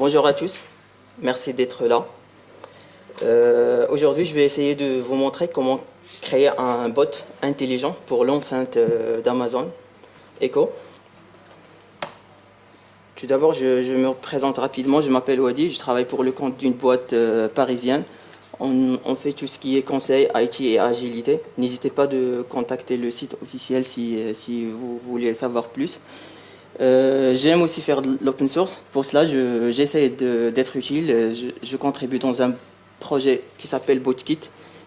Bonjour à tous, merci d'être là. Euh, aujourd'hui, je vais essayer de vous montrer comment créer un bot intelligent pour l'enceinte euh, d'Amazon Echo. Tout d'abord, je, me présente rapidement, je m'appelle Wadi, je travaille pour le compte d'une boîte euh, parisienne. On, fait tout ce qui est conseil, IT et agilité. N'hésitez pas de contacter le site officiel si, si vous voulez savoir plus. Euh, j'aime aussi faire de l'open source. Pour cela, j'essaie d'être utile. Je, contribue dans un projet qui s'appelle BotKit.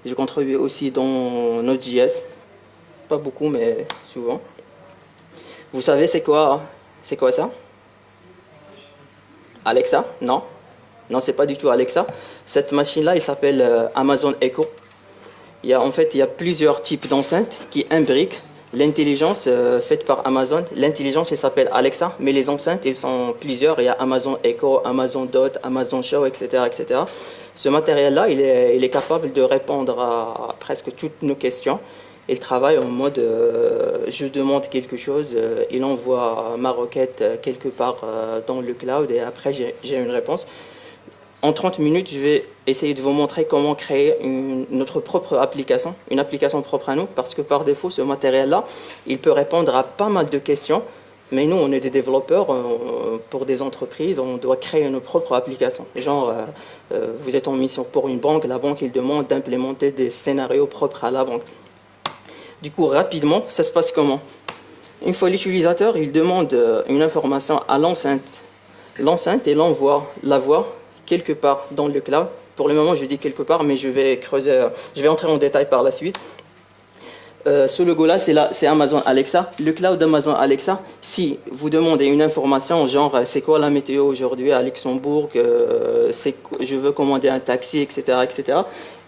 Je contribue aussi dans Node.js. Pas beaucoup, mais souvent. Vous savez, c'est quoi, c'est quoi ça? Alexa? Non Non, c'est pas du tout Alexa. Cette machine-là, elle s'appelle euh, Amazon Echo. Il y a, en fait, il y a plusieurs types d'enceintes qui imbriquent l'intelligence euh, faite par Amazon. L'intelligence, elle s'appelle Alexa, mais les enceintes, elles sont plusieurs. Il y a Amazon Echo, Amazon Dot, Amazon Show, etc. etc. Ce matériel-là, il est, capable de répondre à, presque toutes nos questions. Il travaille en mode euh, je demande quelque chose, il envoie ma requête quelque part dans le cloud et après j'ai une réponse. En 30 minutes, je vais essayer de vous montrer comment créer notre propre application, une application propre à nous, parce que par défaut, ce matériel-là, il peut répondre à pas mal de questions, mais nous, on est des développeurs, euh, pour des entreprises, on doit créer nos propres applications. Genre, euh, euh, vous êtes en mission pour une banque, la banque, il demande d'implémenter des scénarios propres à la banque. Du coup, rapidement, ça se passe comment? Une fois l'utilisateur, il demande une information à l'enceinte. L'enceinte, et l'envoie la voix quelque part dans le cloud. Pour le moment, je dis quelque part, mais je vais creuser, je vais entrer en détail par la suite. Euh, ce logo-là, c'est Amazon Alexa. Le cloud d'Amazon Alexa, si vous demandez une information, genre c'est quoi la météo aujourd'hui à Luxembourg, euh, je veux commander un taxi, etc., etc.,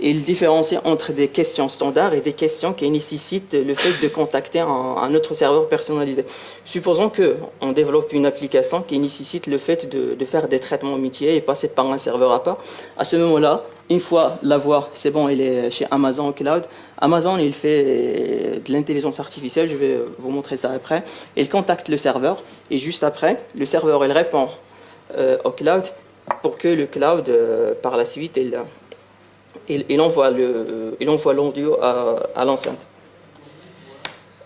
il différencie entre des questions standards et des questions qui nécessitent le fait de contacter un, autre serveur personnalisé. Supposons qu'on développe une application qui nécessite le fait de, de faire des traitements métiers et passer par un serveur à part. À ce moment-là, une fois la voix, c'est bon, il est chez Amazon Cloud. Amazon, il fait de l'intelligence artificielle, je vais vous montrer ça après. Il contacte le serveur et juste après, le serveur, il répond euh, au cloud pour que le cloud, euh, par la suite, il, il, envoie l'audio à, à l'enceinte.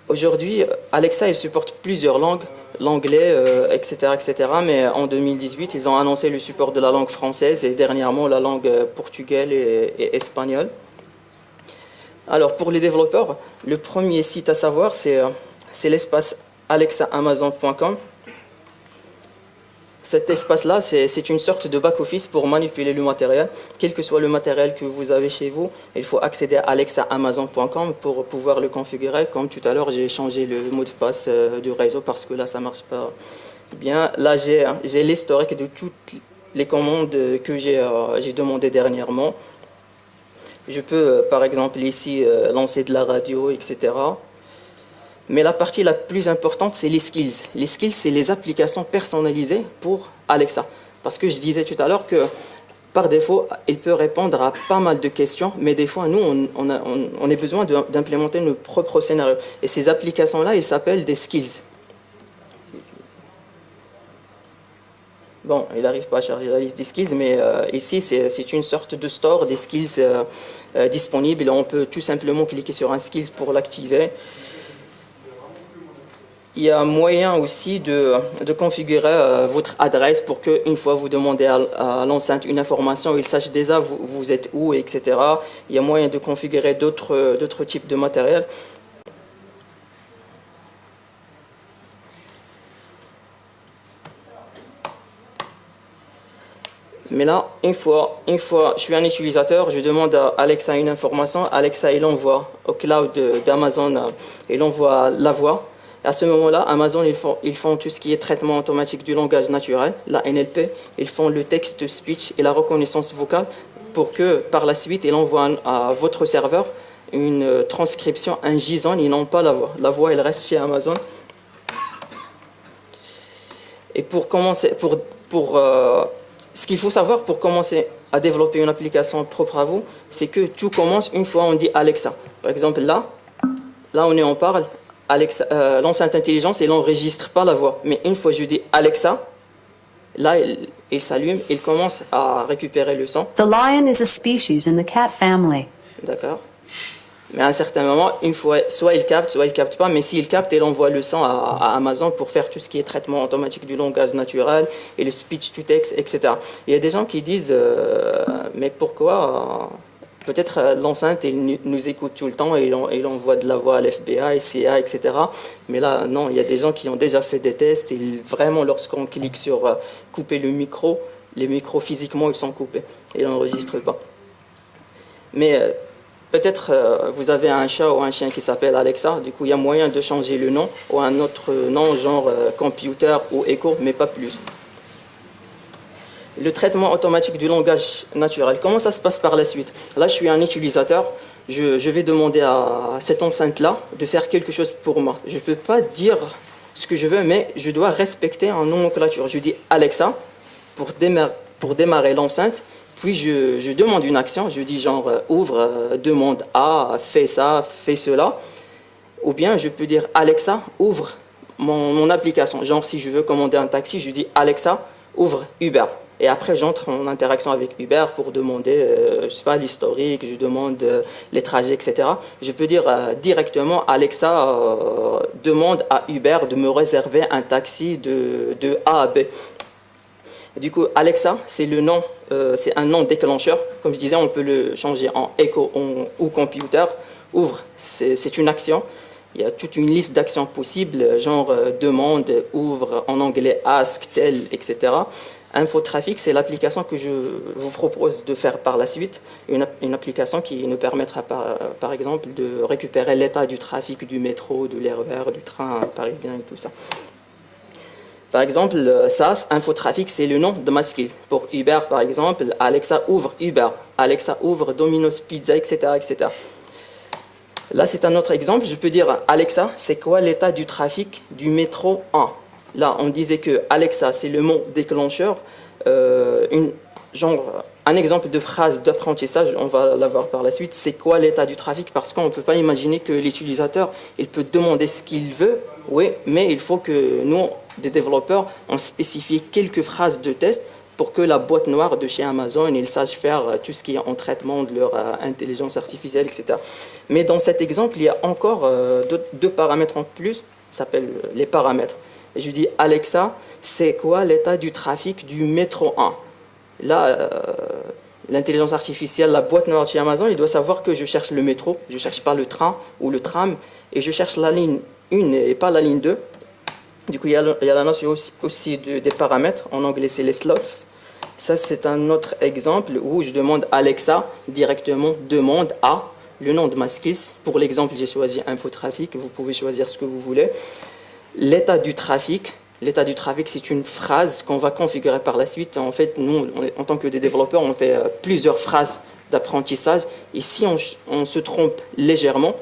Aujourd'hui, Alexa, il supporte plusieurs langues l'anglais, etc., euh, etc. Mais en 2018, ils ont annoncé le support de la langue française et dernièrement la langue euh, portugaise et, espagnole. Alors pour les développeurs, le premier site à savoir, c'est euh, l'espace alexaamazon.com. Cet espace-là, c'est une sorte de back-office pour manipuler le matériel. Quel que soit le matériel que vous avez chez vous, il faut accéder à alexaamazon.com pour pouvoir le configurer. Comme tout à l'heure, j'ai changé le mot de passe euh, du réseau parce que là, ça ne marche pas bien. Là, j'ai l'historique de toutes les commandes que j'ai euh, demandées dernièrement. Je peux, euh, par exemple, ici, lancer de la radio, etc. Mais la partie la plus importante, c'est les skills. Les skills, c'est les applications personnalisées pour Alexa. Parce que je disais tout à l'heure que par défaut, il peut répondre à pas mal de questions, mais des fois, nous, on, a, on, a besoin d'implémenter nos propres scénarios. Et ces applications-là, ils s'appellent des skills. Bon, il n'arrive pas à charger la liste des skills, mais euh, ici, c'est une sorte de store des skills euh, euh, disponibles. On peut tout simplement cliquer sur un skills pour l'activer il y a moyen aussi de, configurer euh, votre adresse pour qu'une fois vous demandez à, l'enceinte une information, il sache déjà vous, vous, êtes où, etc. Il y a moyen de configurer d'autres types de matériel. Mais là, une fois, une fois je suis un utilisateur, je demande à Alexa une information, Alexa il envoie au cloud d'Amazon, euh, il envoie la voix, à ce moment-là, Amazon, ils font, tout ce qui est traitement automatique du langage naturel, la NLP, ils font le texte speech et la reconnaissance vocale pour que par la suite, ils envoient à votre serveur une transcription, un JSON, ils n'ont pas la voix. La voix, elle reste chez Amazon. Et pour commencer, pour, pour, euh, ce qu'il faut savoir pour commencer à développer une application propre à vous, c'est que tout commence une fois on dit Alexa. Par exemple, là, là on est en parle, euh, l'enceinte intelligence, elle n'enregistre pas la voix. Mais une fois je dis Alexa, Là, il, s'allume, il commence à récupérer le son. The lion is a species in the cat family. D'accord. Mais à un certain moment, une fois, soit il capte, soit il capte pas. Mais s'il capte, il envoie le son à, Amazon pour faire tout ce qui est traitement automatique du langage naturel et le speech to text, etc. Il y a des gens qui disent, euh, mais pourquoi Peut-être euh, l'enceinte, nous écoute tout le temps et il, envoie de la voix à l'FBI, CIA, etc. Mais là, non, il y a des gens qui ont déjà fait des tests et vraiment, lorsqu'on clique sur euh, couper le micro, les micros physiquement, ils sont coupés et ils n'enregistrent pas. Mais euh, peut-être vous avez un chat ou un chien qui s'appelle Alexa, du coup, il y a moyen de changer le nom ou un autre nom, genre computer ou Echo, mais pas plus le traitement automatique du langage naturel. Comment ça se passe par la suite Là, je suis un utilisateur. Je, vais demander à cette enceinte-là de faire quelque chose pour moi. Je ne peux pas dire ce que je veux, mais je dois respecter un nomenclature. Je dis Alexa pour démarrer, l'enceinte. Puis je, demande une action. Je dis genre euh, ouvre, euh, demande A, fais ça, fais cela. Ou bien je peux dire Alexa, ouvre mon, mon application. Genre si je veux commander un taxi, je dis Alexa, ouvre Uber. Et après, j'entre en interaction avec Uber pour demander, euh, je sais pas, l'historique, je demande euh, les trajets, etc. Je peux dire euh, directement, Alexa demande à Uber de me réserver un taxi de, de A à B. Du coup, Alexa, c'est le nom, c'est un nom déclencheur. Comme je disais, on peut le changer en Echo ou Computer. Ouvre, c'est une action. Il y a toute une liste d'actions possibles, genre demande, ouvre, en anglais ask, tell, etc. Infotrafic, c'est l'application que je vous propose de faire par la suite, une, application qui nous permettra par, exemple de récupérer l'état du trafic du métro, de l'RER, du train parisien et tout ça. Par exemple, SAS, Infotrafic, c'est le nom de ma skill. Pour Uber, par exemple, Alexa ouvre Uber, Alexa ouvre Domino's Pizza, etc. etc. Là, c'est un autre exemple. Je peux dire, Alexa, c'est quoi l'état du trafic du métro 1 Là, on disait que Alexa, c'est le mot déclencheur. Euh, un exemple de phrase d'apprentissage, on va l'avoir par la suite, c'est quoi l'état du trafic? Parce qu'on ne peut pas imaginer que l'utilisateur, il peut demander ce qu'il veut, oui, mais il faut que nous, des développeurs, on spécifie quelques phrases de test pour que la boîte noire de chez Amazon, il sache faire tout ce qui est en traitement de leur euh, intelligence artificielle, etc. Mais dans cet exemple, il y a encore euh, deux, paramètres en plus, s'appellent les paramètres je dis Alexa, c'est quoi l'état du trafic du métro 1 Là, euh, l'intelligence artificielle, la boîte noire chez Amazon, il doit savoir que je cherche le métro, je ne cherche pas le train ou le tram, et je cherche la ligne 1 et pas la ligne 2. Du coup, il y a, la notion aussi, des paramètres. En anglais, c'est les slots. Ça, c'est un autre exemple où je demande Alexa directement, demande à le nom de ma skills. Pour l'exemple, j'ai choisi infotrafic. Vous pouvez choisir ce que vous voulez. L'état du trafic, l'état du trafic, c'est une phrase qu'on va configurer par la suite. En fait, nous, en tant que des développeurs, on fait euh, plusieurs phrases d'apprentissage. Et si on, se trompe légèrement,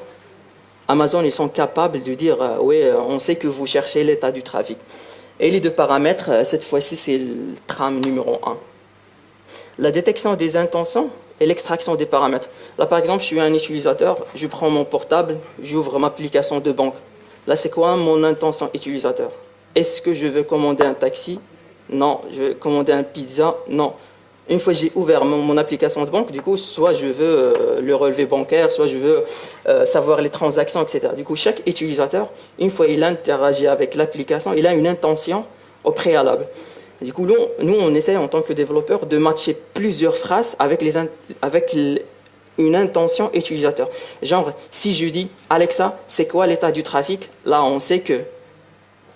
Amazon, ils sont capables de dire euh, oui, euh, on sait que vous cherchez l'état du trafic. Et les deux paramètres, cette fois-ci, c'est le tram numéro 1. La détection des intentions et l'extraction des paramètres. Là, par exemple, je suis un utilisateur, je prends mon portable, j'ouvre ma application de banque. Là, c'est quoi mon intention utilisateur? Est-ce que je veux commander un taxi? Non. Je veux commander un pizza? Non. Une fois j'ai ouvert mon, application de banque, du coup, soit je veux euh, le relevé bancaire, soit je veux euh, savoir les transactions, etc. Du coup, chaque utilisateur, une fois qu'il interagit avec l'application, il a une intention au préalable. Du coup, nous, on essaie en tant que développeur de matcher plusieurs phrases avec, les, avec une intention utilisateur. Genre, si je dis Alexa, c'est quoi l'état du trafic? Là, on sait que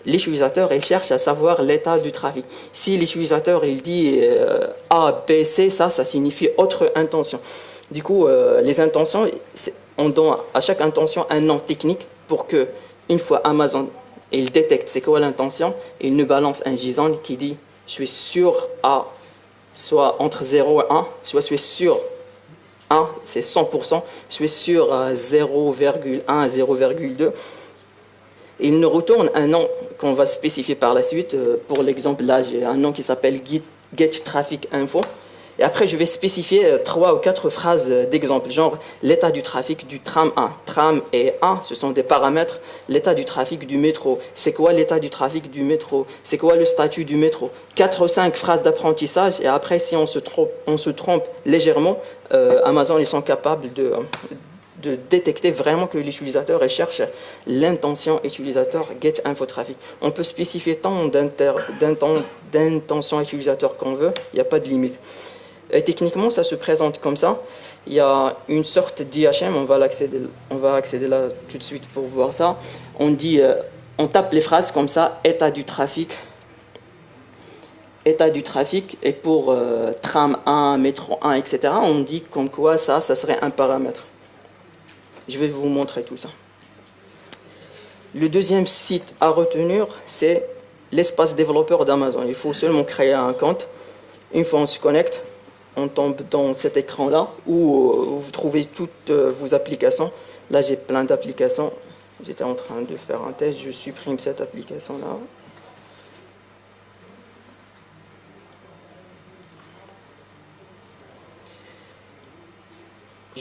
l'utilisateur, il cherche à savoir l'état du trafic. Si l'utilisateur, il dit euh, A, B, C, ça, ça signifie autre intention. Du coup, euh, les intentions, on donne à chaque intention un nom technique pour que, une fois Amazon, il détecte c'est quoi l'intention, il nous balance un JSON qui dit je suis sûr à soit entre 0 et 1, soit je suis sûr c'est 100%, je suis sur 0,1 à 0,2. Il nous retourne un nom qu'on va spécifier par la suite. Euh, pour l'exemple, là, j'ai un nom qui s'appelle Get Traffic Info. Et après, je vais spécifier euh, trois ou quatre phrases euh, d'exemple, genre l'état du trafic du tram 1. Tram et 1, ce sont des paramètres. L'état du trafic du métro. C'est quoi l'état du trafic du métro? C'est quoi le statut du métro? Quatre ou cinq phrases d'apprentissage. Et après, si on se trompe, légèrement, euh, Amazon, ils sont capables de, de détecter vraiment que l'utilisateur cherche l'intention utilisateur get info trafic. On peut spécifier tant d'intention utilisateur qu'on veut, il n'y a pas de limite. Et techniquement, ça se présente comme ça. Il y a une sorte d'IHM, on va accéder, on va accéder là tout de suite pour voir ça. On dit, euh, on tape les phrases comme ça, état du trafic, état du trafic, et pour euh, tram 1, métro 1, etc., on dit comme quoi ça, ça serait un paramètre. Je vais vous montrer tout ça. Le deuxième site à retenir, c'est l'espace développeur d'Amazon. Il faut seulement créer un compte. Une fois on se connecte, on tombe dans cet écran-là où euh, vous trouvez toutes euh, vos applications. Là, j'ai plein d'applications. J'étais en train de faire un test, je supprime cette application-là.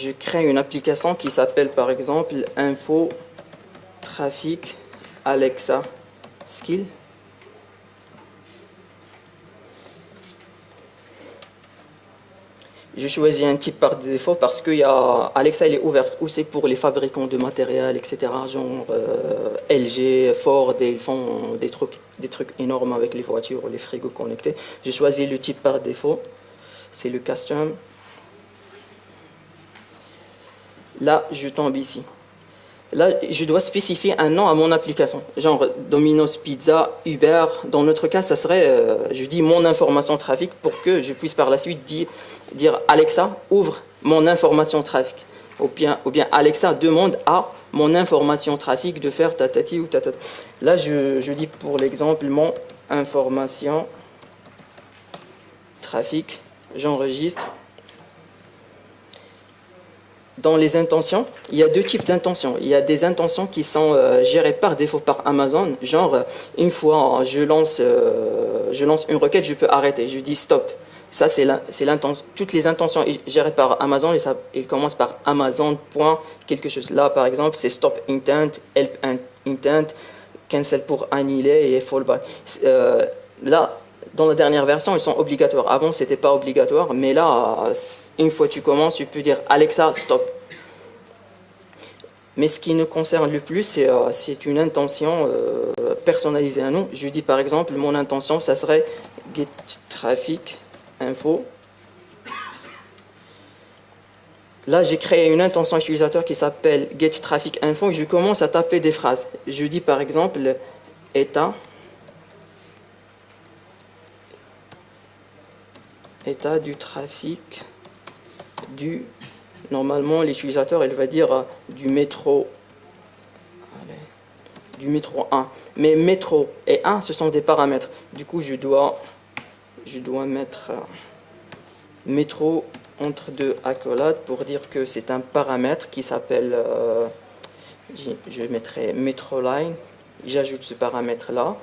je crée une application qui s'appelle par exemple Info Trafic Alexa Skill. Je choisis un type par défaut parce que y a, Alexa elle est ouverte aussi pour les fabricants de matériel, etc. Genre euh, LG, Ford, ils font des trucs, des trucs énormes avec les voitures, les frigos connectés. Je choisis le type par défaut, c'est le custom. Là, je tombe ici. Là, je dois spécifier un nom à mon application, genre Domino's Pizza, Uber. Dans notre cas, ça serait, euh, je dis mon information trafic pour que je puisse par la suite dire, dire Alexa, ouvre mon information trafic. Ou bien, ou bien Alexa demande à mon information trafic de faire tatati ou tatati. Là, je, je dis pour l'exemple mon information trafic, j'enregistre dans les intentions, il y a deux types d'intentions. Il y a des intentions qui sont euh, gérées par défaut par Amazon, genre euh, une fois je lance, euh, je lance une requête, je peux arrêter, je dis stop. Ça, c'est l'intention. Toutes les intentions gérées par Amazon, ils commencent par Amazon. quelque chose. Là, par exemple, c'est stop intent, help intent, cancel pour annuler et fallback. là, dans la dernière version, ils sont obligatoires. Avant, ce n'était pas obligatoire, mais là, une fois que tu commences, tu peux dire Alexa, stop. Mais ce qui nous concerne le plus, c'est euh, une intention euh, personnalisée à nous. Je dis par exemple, mon intention, ça serait get traffic info. Là, j'ai créé une intention utilisateur qui s'appelle get traffic info je commence à taper des phrases. Je dis par exemple état état du trafic du normalement l'utilisateur il va dire euh, du métro. Du métro 1 mais métro et 1 ce sont des paramètres. Du coup je dois je dois mettre euh, métro entre deux accolades pour dire que c'est un paramètre qui s'appelle euh, je mettrai métro line. J'ajoute ce paramètre là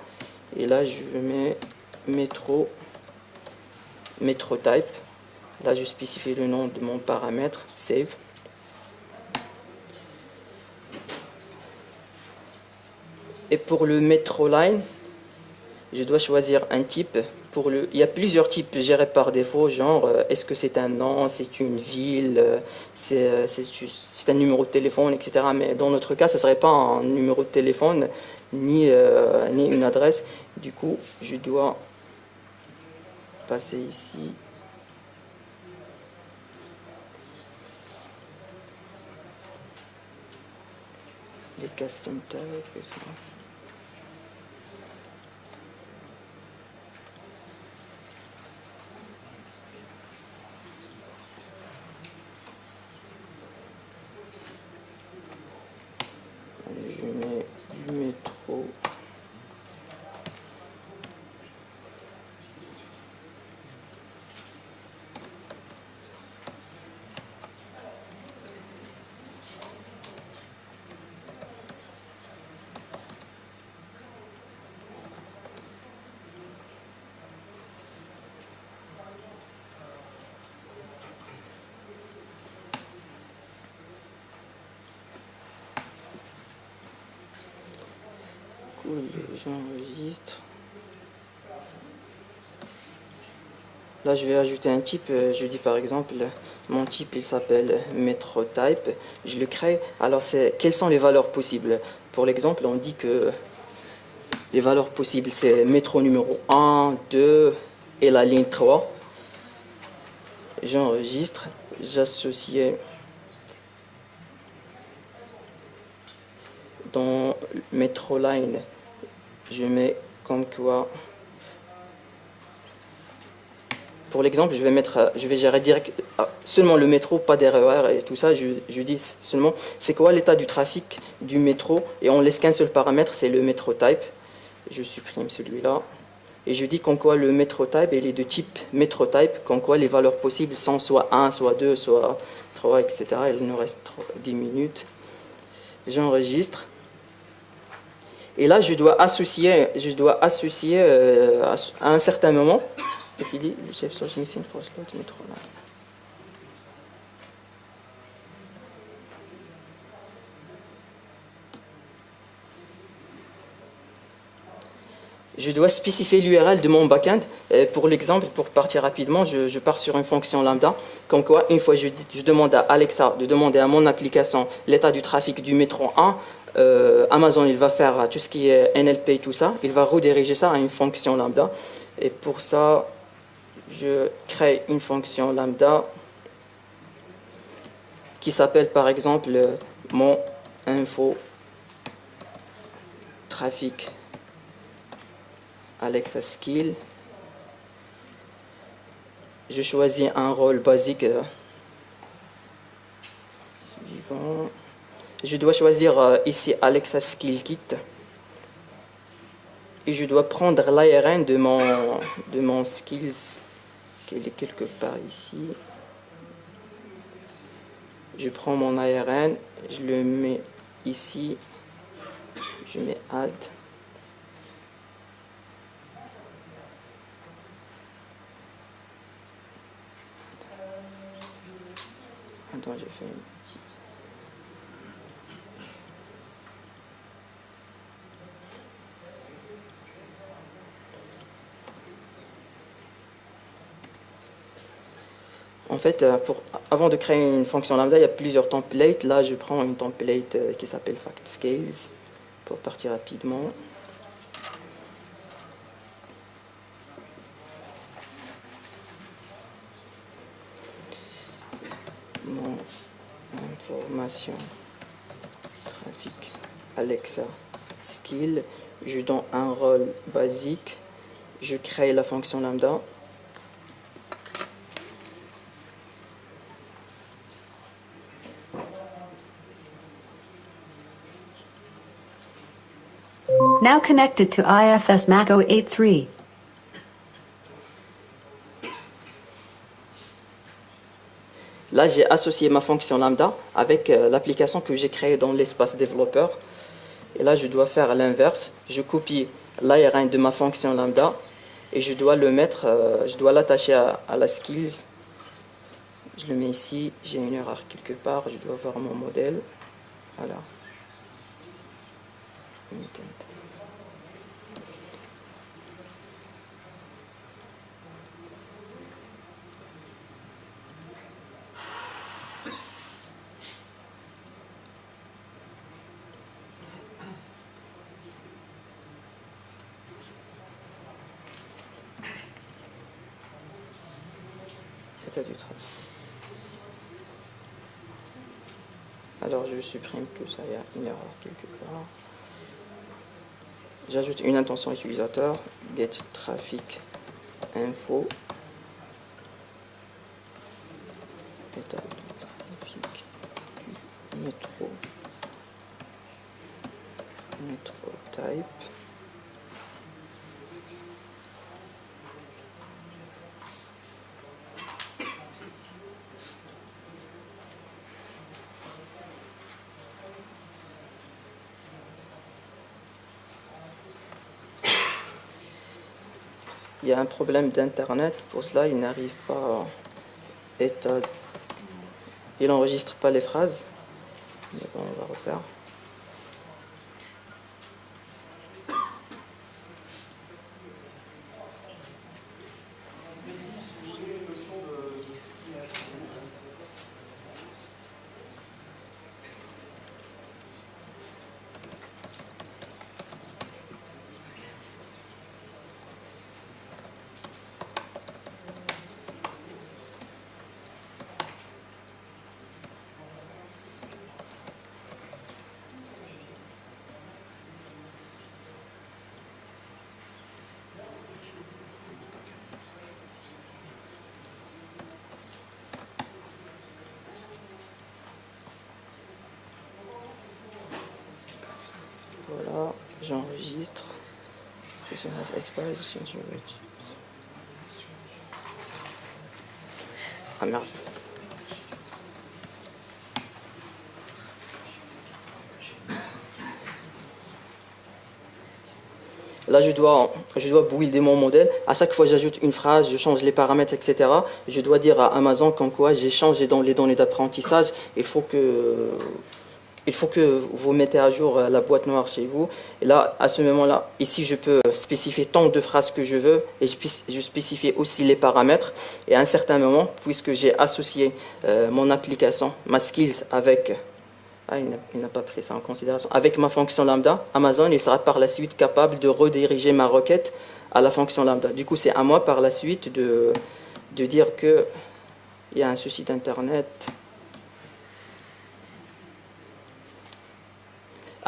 et là je mets métro metro type. Là, je spécifie le nom de mon paramètre, save. Et pour le metro line, je dois choisir un type. Il y a plusieurs types gérés par défaut, genre euh, est-ce que c'est un nom, c'est une ville, euh, euh, c'est un numéro de téléphone, etc. Mais dans notre cas, ce ne serait pas un numéro de téléphone ni une adresse. Du coup, je dois passer ici. Les custom tags, ça. J'enregistre. Là, je vais ajouter un type. euh, Je dis par exemple, mon type, il s'appelle MetroType. Je le crée. Alors, c'est quelles sont les valeurs possibles? Pour l'exemple, on dit que les valeurs possibles, c'est métro numéro 1, 2 et la ligne 3. J'enregistre. J'associe dans métro line. Je mets comme quoi pour l'exemple, je vais mettre, euh, je vais gérer direct euh, seulement le métro, pas des RER et tout ça. Je, dis seulement c'est quoi l'état du trafic du métro? Et on laisse qu'un seul paramètre, c'est le métro type. Je supprime celui-là et je dis qu'en quoi le métro type il est de type métro type, qu'en quoi les valeurs possibles sont soit 1, soit 2, soit 3, etc. Il nous reste 3 10 minutes. J'enregistre. Et là, je dois associer, je dois associer euh, à, un certain moment Qu'est-ce qu'il dit? Je dois spécifier l'URL de mon backend. Euh, Pour l'exemple, pour partir rapidement, je, pars sur une fonction lambda. Comme quoi, une fois je, je demande à Alexa de demander à mon application l'état du trafic du métro 1, euh, Amazon il va faire tout ce qui est NLP et tout ça. Il va rediriger ça à une fonction lambda. Et pour ça, je crée une fonction lambda qui s'appelle par exemple mon info trafic Alexa skill. Je choisis un rôle basique euh, suivant. Je dois choisir euh, ici Alexa skill kit et je dois prendre l'ARN de mon, skills qui est quelque part ici. Je prends mon ARN, je le mets ici, je mets add. Attends, j'ai fait un petit. En fait, euh, avant de créer une fonction lambda, il y a plusieurs templates. Là, je prends une template euh, qui s'appelle FactScales pour partir rapidement. Mon information trafic Alexa skill. Je donne un rôle basique. Je crée la fonction lambda. Now connected to IFS Mac 083. Là, j'ai associé ma fonction lambda avec euh, l'application que j'ai créée dans l'espace développeur. Et là, je dois faire l'inverse. Je copie l'ARN de ma fonction lambda et je dois le mettre, euh, je dois l'attacher à, la skills. Je le mets ici. J'ai une erreur quelque part. Je dois voir mon modèle. Voilà. État du travail. Alors je supprime tout ça, il y a une erreur quelque part. J'ajoute une intention utilisateur, get traffic info. Métro type. Il y a un problème d'internet, pour cela il n'arrive pas à. Il n'enregistre pas les phrases. Mais bon, on va refaire. Registre. Session has expired. Ah merde. Là, je dois, je dois builder mon modèle. À chaque fois, j'ajoute une phrase, je change les paramètres, etc. Je dois dire à Amazon comme quoi j'ai changé dans les données d'apprentissage. Il faut que il faut que vous mettez à jour la boîte noire chez vous. Et là, à ce moment-là, ici, je peux spécifier tant de phrases que je veux et je spécifie aussi les paramètres. Et à un certain moment, puisque j'ai associé euh, mon application, ma skills avec ah, il n'a pas pris ça en considération. Avec ma fonction lambda, Amazon il sera par la suite capable de rediriger ma requête à la fonction lambda. Du coup, c'est à moi par la suite de, de dire qu'il y a un souci d'Internet.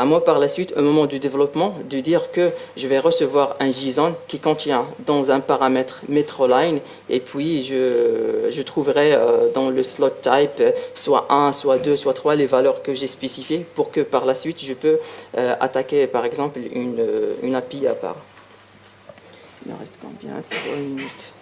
À moi par la suite, au moment du développement, de dire que je vais recevoir un JSON qui contient dans un paramètre MetroLine et puis je, je trouverai euh, dans le slot type soit 1, soit 2, soit 3 les valeurs que j'ai spécifiées pour que par la suite je peux euh, attaquer par exemple une, une API à part. Il me reste combien? 3 minutes.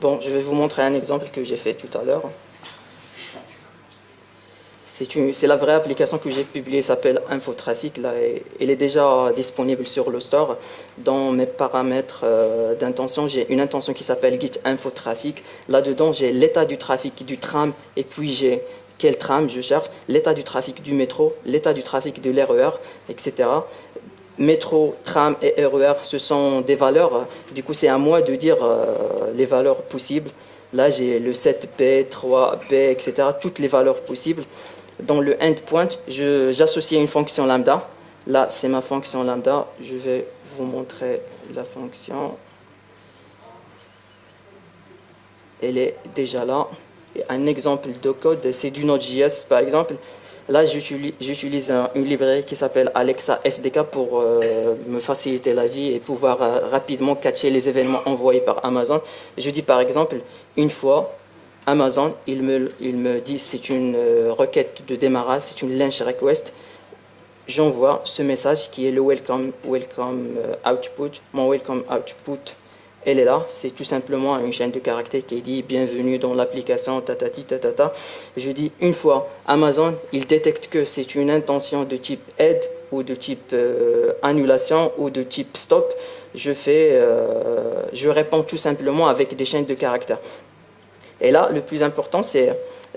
Bon, je vais vous montrer un exemple que j'ai fait tout à l'heure. C'est la vraie application que j'ai publiée, s'appelle Infotrafic. Là, elle est déjà disponible sur le store. Dans mes paramètres euh, d'intention, j'ai une intention qui s'appelle Git Infotrafic. Là-dedans, j'ai l'état du trafic du tram et puis j'ai quel tram je cherche, l'état du trafic du métro, l'état du trafic de l'RER, etc métro, tram et RER, ce sont des valeurs. Du coup, c'est à moi de dire euh, les valeurs possibles. Là, j'ai le 7P, 3P, etc. Toutes les valeurs possibles. Dans le endpoint, j'associe une fonction lambda. Là, c'est ma fonction lambda. Je vais vous montrer la fonction. Elle est déjà là. un exemple de code, c'est du Node.js, par exemple. Là, j'utilise une librairie qui s'appelle Alexa SDK pour euh, me faciliter la vie et pouvoir euh, rapidement catcher les événements envoyés par Amazon. Je dis par exemple, une fois, Amazon, il me, il me dit c'est une euh, requête de démarrage, c'est une launch request. J'envoie ce message qui est le welcome, welcome output, mon welcome output elle est là, c'est tout simplement une chaîne de caractères qui dit bienvenue dans l'application tatati. Je dis une fois Amazon, il détecte que c'est une intention de type aide ou de type euh, annulation ou de type stop. Je fais, euh, je réponds tout simplement avec des chaînes de caractères. Et là, le plus important, c'est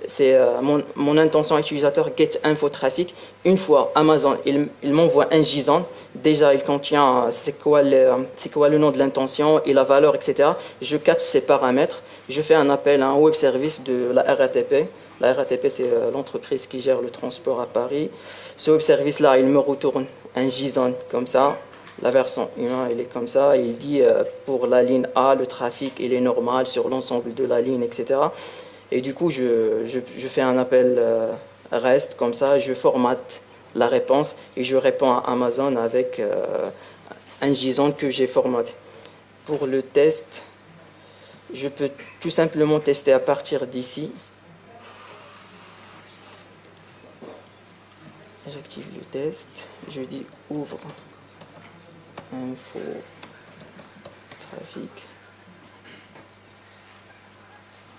c'est euh, mon, intention utilisateur get info traffic. Une fois Amazon, il, m'envoie un JSON. Déjà, il contient euh, c'est quoi, le, quoi le nom de l'intention et la valeur, etc. Je catch ces paramètres. Je fais un appel à un web service de la RATP. La RATP, c'est euh, l'entreprise qui gère le transport à Paris. Ce web service-là, il me retourne un JSON comme ça. La version 1, elle est comme ça. Il dit pour la ligne A, le trafic il est normal sur l'ensemble de la ligne, etc. Et du coup, je, je, fais un appel euh, REST, comme ça, je formate la réponse et je réponds à Amazon avec euh, un JSON que j'ai formaté. Pour le test, je peux tout simplement tester à partir d'ici. J'active le test, je dis ouvre info trafic.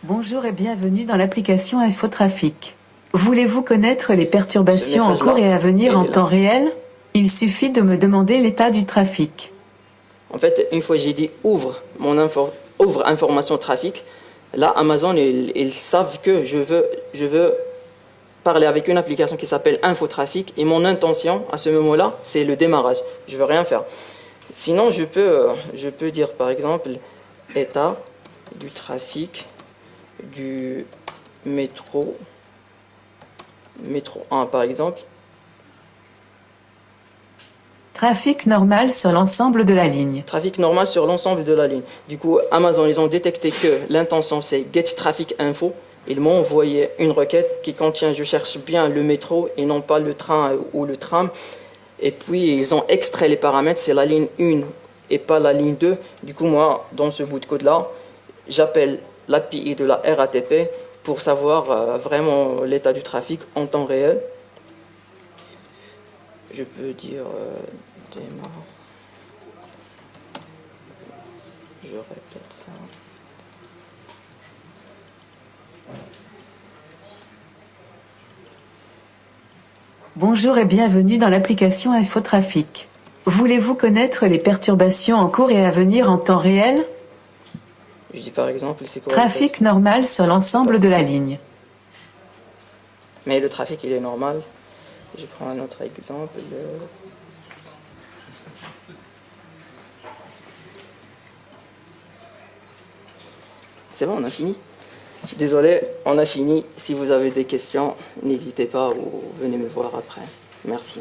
Bonjour et bienvenue dans l'application Infotrafic. Voulez-vous connaître les perturbations en cours et à venir en temps réel? Il suffit de me demander l'état du trafic. En fait, une fois j'ai dit ouvre mon info, ouvre information trafic, là Amazon ils, savent que je veux, je veux parler avec une application qui s'appelle Infotrafic et mon intention à ce moment-là c'est le démarrage. Je veux rien faire. Sinon je peux, je peux dire par exemple état du trafic du métro, métro 1 par exemple. Trafic normal sur l'ensemble de la ligne. Trafic normal sur l'ensemble de la ligne. Du coup, Amazon, ils ont détecté que l'intention, c'est get traffic info. Ils m'ont envoyé une requête qui contient, je cherche bien le métro et non pas le train ou le tram. Et puis, ils ont extrait les paramètres, c'est la ligne 1 et pas la ligne 2. Du coup, moi, dans ce bout de code-là, j'appelle l'API de la RATP pour savoir euh, vraiment l'état du trafic en temps réel je peux dire euh, démarre. Je répète ça. Bonjour et bienvenue dans l'application Infotrafic. Voulez-vous connaître les perturbations en cours et à venir en temps réel? Par exemple, Trafic normal sur l'ensemble de la ligne. Mais le trafic, il est normal. Je prends un autre exemple. C'est bon, on a fini Désolé, on a fini. Si vous avez des questions, n'hésitez pas ou venez me voir après. Merci.